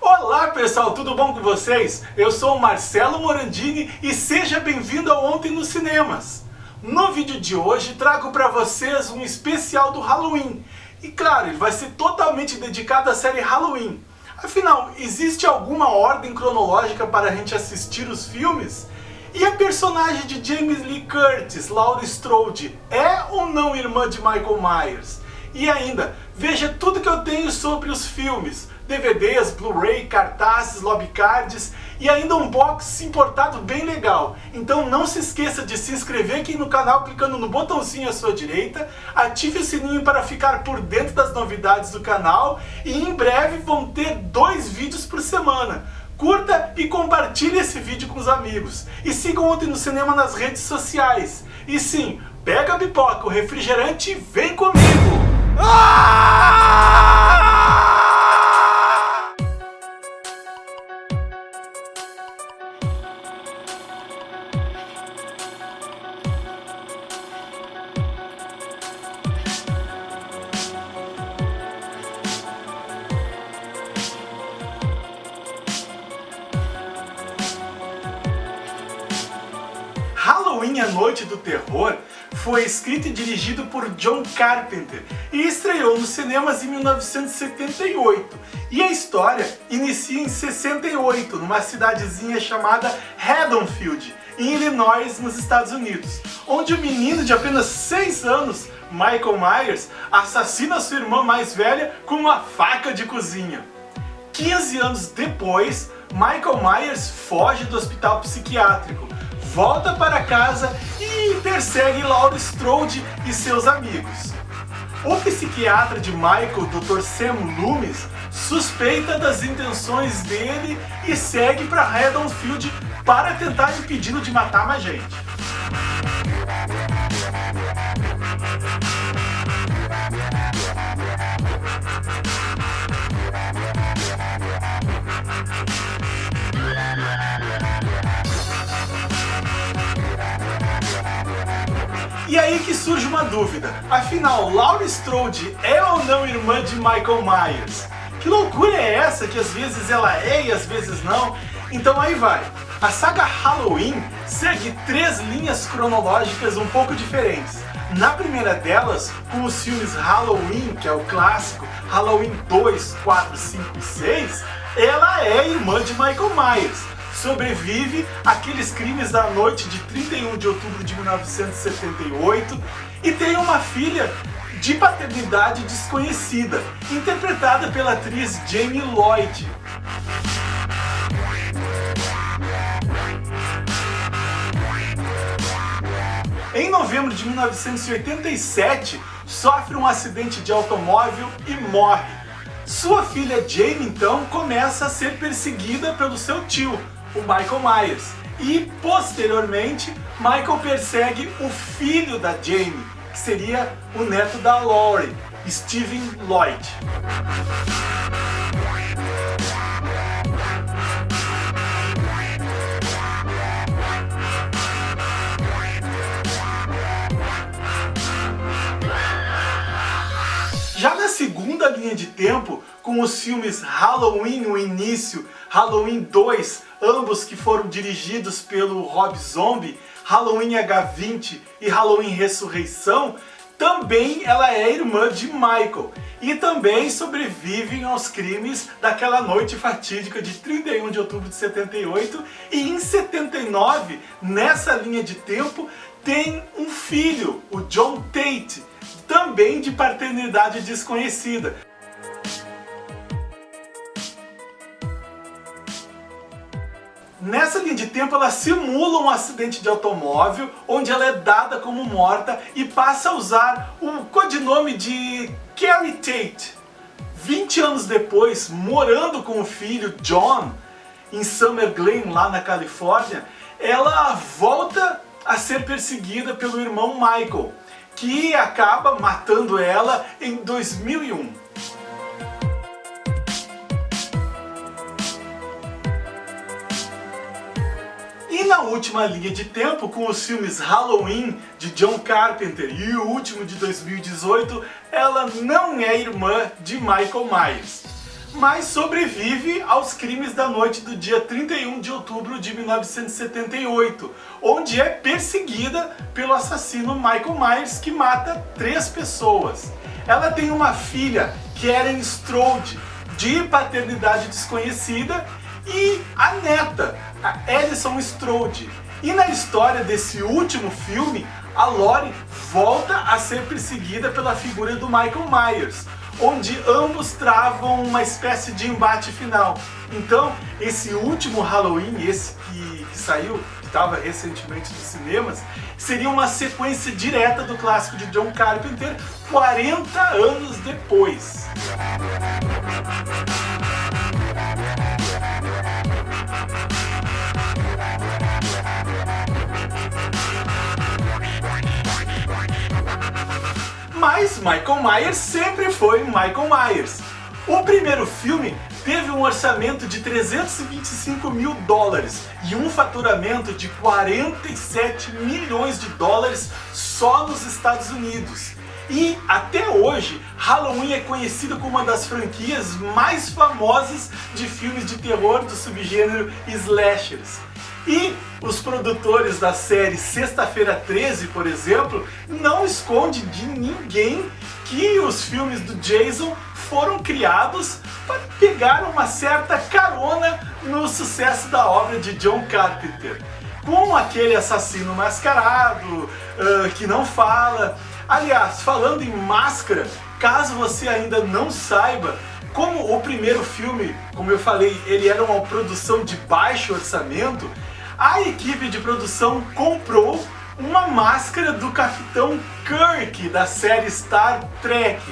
Olá pessoal, tudo bom com vocês? Eu sou o Marcelo Morandini e seja bem-vindo ao Ontem nos Cinemas. No vídeo de hoje trago para vocês um especial do Halloween. E claro, ele vai ser totalmente dedicado à série Halloween. Afinal, existe alguma ordem cronológica para a gente assistir os filmes? E a personagem de James Lee Curtis, Laurie Strode, é ou não irmã de Michael Myers? E ainda, veja tudo que eu tenho sobre os filmes, DVDs, Blu-ray, cartazes, lobbycards e ainda um box importado bem legal. Então não se esqueça de se inscrever aqui no canal clicando no botãozinho à sua direita, ative o sininho para ficar por dentro das novidades do canal e em breve vão ter dois vídeos por semana. Curta e compartilhe esse vídeo com os amigos. E sigam Ontem no Cinema nas redes sociais. E sim, pega a pipoca, o refrigerante e vem comigo! Halloween, a Noite do Terror, foi escrito e dirigido por John Carpenter e estreou nos cinemas em 1978. E a história inicia em 68, numa cidadezinha chamada Haddonfield, em Illinois, nos Estados Unidos, onde o menino de apenas 6 anos, Michael Myers, assassina sua irmã mais velha com uma faca de cozinha. 15 anos depois, Michael Myers foge do hospital psiquiátrico, volta para casa e persegue Laurie Strode e seus amigos. O psiquiatra de Michael, Dr. Sam Loomis, suspeita das intenções dele e segue para Haddonfield para tentar impedi-lo de matar mais gente. Surge uma dúvida, afinal, Laurie Strode é ou não irmã de Michael Myers? Que loucura é essa que às vezes ela é e às vezes não? Então aí vai. A saga Halloween segue três linhas cronológicas um pouco diferentes. Na primeira delas, com os filmes Halloween, que é o clássico, Halloween 2, 4, 5 e 6, ela é irmã de Michael Myers sobrevive àqueles crimes da noite de 31 de outubro de 1978 e tem uma filha de paternidade desconhecida, interpretada pela atriz Jamie Lloyd. Em novembro de 1987, sofre um acidente de automóvel e morre. Sua filha Jamie, então, começa a ser perseguida pelo seu tio, o Michael Myers. E, posteriormente, Michael persegue o filho da Jamie, que seria o neto da Laurie, Steven Lloyd. Já na segunda linha de tempo, com os filmes Halloween o início, Halloween 2, ambos que foram dirigidos pelo Rob Zombie, Halloween H20 e Halloween Ressurreição, também ela é irmã de Michael e também sobrevivem aos crimes daquela noite fatídica de 31 de outubro de 78 e em 79, nessa linha de tempo, tem um filho, o John Tate, também de paternidade desconhecida. Nessa linha de tempo ela simula um acidente de automóvel, onde ela é dada como morta e passa a usar o codinome de Carrie Tate. 20 anos depois, morando com o filho John, em Summer Glen, lá na Califórnia, ela volta a ser perseguida pelo irmão Michael, que acaba matando ela em 2001. Na última linha de tempo, com os filmes Halloween, de John Carpenter, e o último de 2018, ela não é irmã de Michael Myers. mas sobrevive aos crimes da noite do dia 31 de outubro de 1978, onde é perseguida pelo assassino Michael Myers, que mata três pessoas. Ela tem uma filha, Karen Strode, de paternidade desconhecida, e a neta, a Alison Strode. E na história desse último filme, a Lori volta a ser perseguida pela figura do Michael Myers, onde ambos travam uma espécie de embate final. Então, esse último Halloween, esse que, que saiu, que estava recentemente nos cinemas, seria uma sequência direta do clássico de John Carpenter 40 anos depois. Mas Michael Myers sempre foi Michael Myers. O primeiro filme teve um orçamento de 325 mil dólares e um faturamento de 47 milhões de dólares só nos Estados Unidos. E até hoje, Halloween é conhecido como uma das franquias mais famosas de filmes de terror do subgênero slashers. E os produtores da série Sexta-feira 13, por exemplo, não esconde de ninguém que os filmes do Jason foram criados para pegar uma certa carona no sucesso da obra de John Carpenter. Com aquele assassino mascarado, uh, que não fala. Aliás, falando em máscara, caso você ainda não saiba, como o primeiro filme, como eu falei, ele era uma produção de baixo orçamento, a equipe de produção comprou uma máscara do Capitão Kirk da série Star Trek.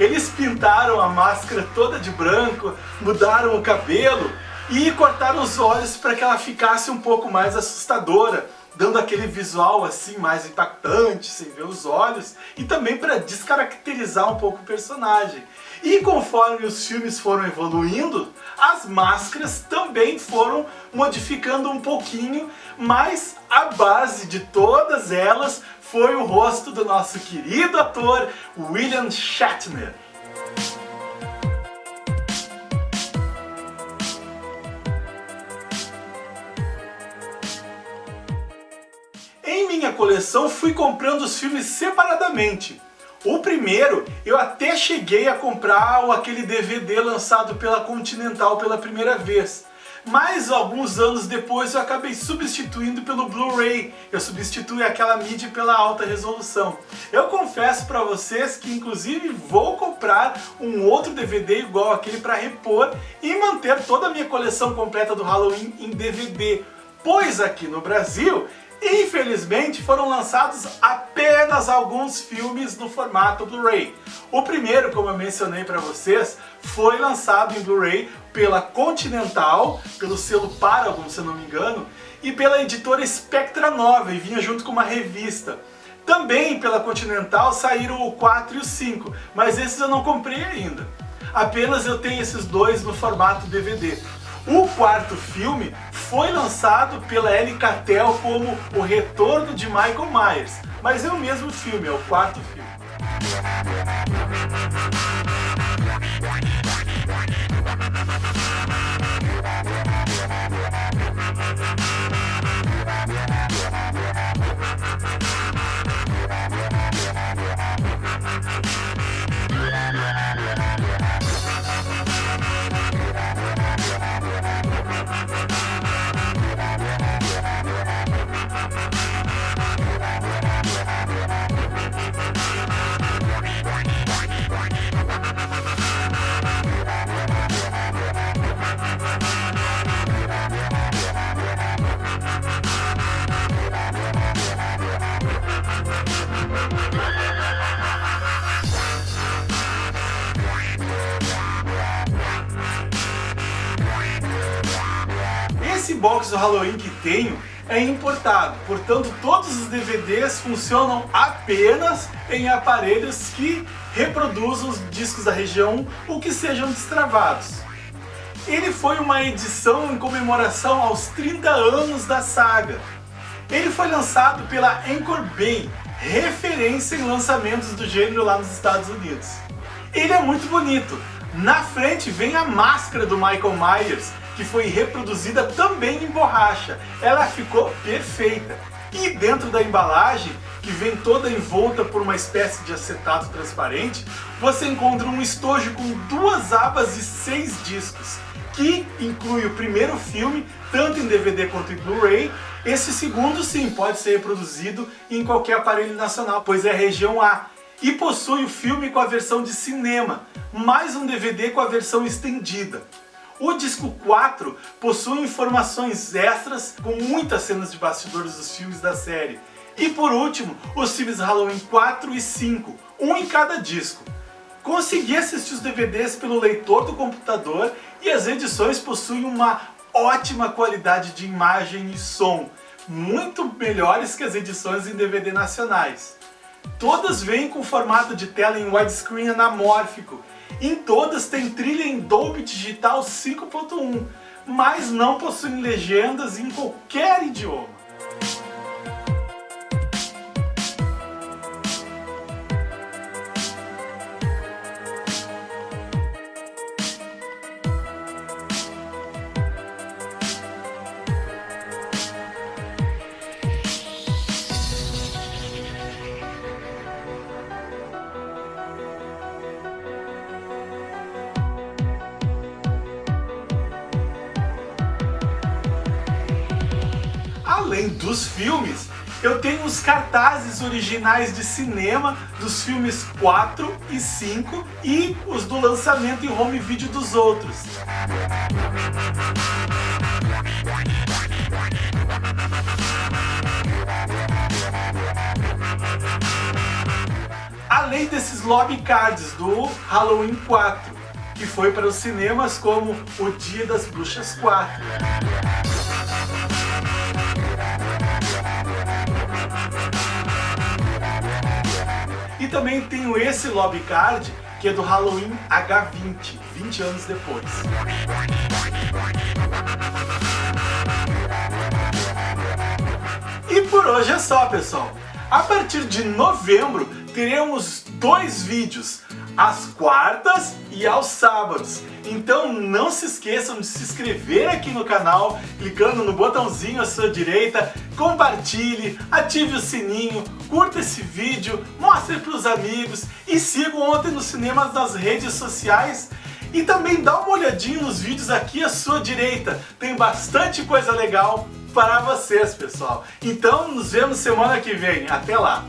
Eles pintaram a máscara toda de branco, mudaram o cabelo e cortaram os olhos para que ela ficasse um pouco mais assustadora, dando aquele visual assim mais impactante, sem ver os olhos, e também para descaracterizar um pouco o personagem. E conforme os filmes foram evoluindo, as máscaras também foram modificando um pouquinho, mas a base de todas elas foi o rosto do nosso querido ator William Shatner. Em minha coleção fui comprando os filmes separadamente. O primeiro, eu até cheguei a comprar aquele DVD lançado pela Continental pela primeira vez. Mas alguns anos depois eu acabei substituindo pelo Blu-ray. Eu substituí aquela mídia pela alta resolução. Eu confesso para vocês que inclusive vou comprar um outro DVD igual aquele para repor e manter toda a minha coleção completa do Halloween em DVD. Pois aqui no Brasil Infelizmente foram lançados apenas alguns filmes no formato Blu-ray. O primeiro, como eu mencionei para vocês, foi lançado em Blu-ray pela Continental, pelo selo Paragon, se eu não me engano, e pela editora Spectra Nova, e vinha junto com uma revista. Também pela Continental saíram o 4 e o 5, mas esses eu não comprei ainda. Apenas eu tenho esses dois no formato DVD. O quarto filme foi lançado pela Catel como O Retorno de Michael Myers, mas é o mesmo filme, é o quarto filme. Box do Halloween que tenho é importado, portanto todos os DVDs funcionam apenas em aparelhos que reproduzam os discos da região ou que sejam destravados. Ele foi uma edição em comemoração aos 30 anos da saga. Ele foi lançado pela Anchor Bay, referência em lançamentos do gênero lá nos Estados Unidos. Ele é muito bonito, Na frente vem a máscara do Michael Myers, que foi reproduzida também em borracha. Ela ficou perfeita. E dentro da embalagem, que vem toda envolta por uma espécie de acetato transparente, você encontra um estojo com duas abas e seis discos, que inclui o primeiro filme, tanto em DVD quanto em Blu-ray. Esse segundo, sim, pode ser reproduzido em qualquer aparelho nacional, pois é região A. E possui o filme com a versão de cinema, mais um DVD com a versão estendida. O disco 4 possui informações extras com muitas cenas de bastidores dos filmes da série. E por último, os filmes Halloween 4 e 5, um em cada disco. Consegui assistir os DVDs pelo leitor do computador e as edições possuem uma ótima qualidade de imagem e som, muito melhores que as edições em DVD nacionais. Todas vêm com formato de tela em widescreen anamórfico em todas tem trilha em Dolby Digital 5.1, mas não possuem legendas em qualquer idioma. Além dos filmes, eu tenho os cartazes originais de cinema dos filmes 4 e 5 e os do lançamento em home video dos outros. Além desses lobby cards do Halloween 4, que foi para os cinemas como O Dia das Bruxas 4. Também tenho esse lobby card, que é do Halloween H20, 20 anos depois. E por hoje é só, pessoal. A partir de novembro, teremos dois vídeos às quartas e aos sábados. Então não se esqueçam de se inscrever aqui no canal, clicando no botãozinho à sua direita, compartilhe, ative o sininho, curta esse vídeo, mostre para os amigos e siga Ontem nos Cinemas nas redes sociais. E também dá uma olhadinha nos vídeos aqui à sua direita, tem bastante coisa legal para vocês, pessoal. Então nos vemos semana que vem, até lá!